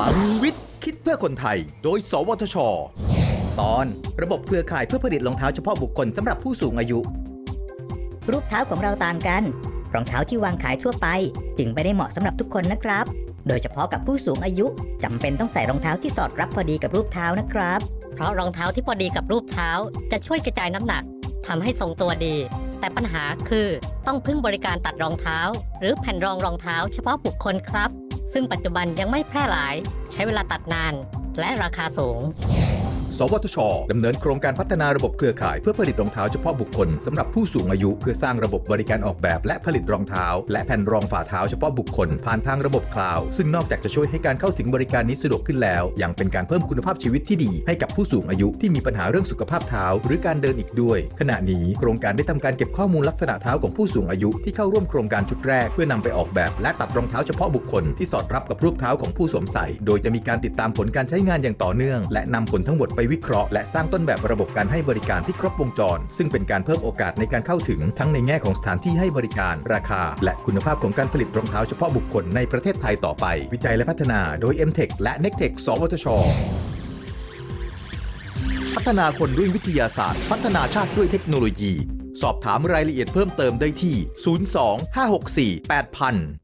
ลังวิทย์ คิดเพื่อคนไทย โดย สวทช ตอนระบบเครือข่ายเพื่อผลิตรองเท้าเฉพาะบุคคลสำหรับผู้สูงอายุ รูปเท้าของเราต่างกัน รองเท้าที่วางขายทั่วไป จึงไม่ได้เหมาะสำหรับทุกคนนะครับ โดยเฉพาะกับผู้สูงอายุจำเป็นต้องใส่รองเท้าที่สอดรับพอดีกับรูปเท้านะครับ เพราะรองเท้าที่พอดีกับรูปเท้า จะช่วยกระจายน้ำหนักทำให้ทรงตัวดี แต่ปัญหาคือต้องพึ่งบริการตัดรองเท้า หรือแผ่นรองรองเท้าเฉพาะบุคคลครับ ซึ่งปัจจุบันยังไม่แพร่หลาย ใช้เวลาตัดนาน และราคาสูง วทชดำเนินโครงการพัฒนาระบบเครือข่ายเพื่อผลิตรองเท้าเฉพาะบุคคลสำหรับผู้สูงอายุ เพื่อสร้างระบบบริการออกแบบ และผลิตรองเท้า และแผ่นรองฝ่าเท้าเฉพาะบุคคล ผ่านทางระบบคลาวด์ซึ่งนอกจากจะช่วยให้การเข้าถึงบริการนี้สะดวกขึ้นแล้ว ยังเป็นการเพิ่มคุณภาพชีวิตที่ดี ให้กับผู้สูงอายุที่มีปัญหาเรื่องสุขภาพเท้า หรือการเดินอีกด้วย ขณะนี้โครงการได้ทำการเก็บข้อมูลลักษณะเท้าของผู้สูงอายุที่เข้าร่วมโครงการชุดแรก เพื่อนำไปออกแบบและตัดรองเท้าเฉพาะบุคคลที่สอดรับกับรูปเท้าของผู้สวมใส่ โดยจะมีการติดตามผลการใช้งานอย่างต่อเนื่อง และนำผลทั้งหมดไปวิเคราะห์และสร้างต้นแบบระบบการให้บริการที่ครบวงจร ซึ่งเป็นการเพิ่มโอกาสในการเข้าถึงทั้งในแง่ของสถานที่ให้บริการราคา และคุณภาพของการผลิตรองเท้าเฉพาะบุคคลในประเทศไทยต่อไป วิจัยและพัฒนาโดย m t e c h และ n e c t e c h สวทช พัฒนาคนด้วยวิทยาศาสตร์ พัฒนาชาติด้วยเทคโนโลยี สอบถามรายละเอียดเพิ่มเติมได้ที่ 02 564 8000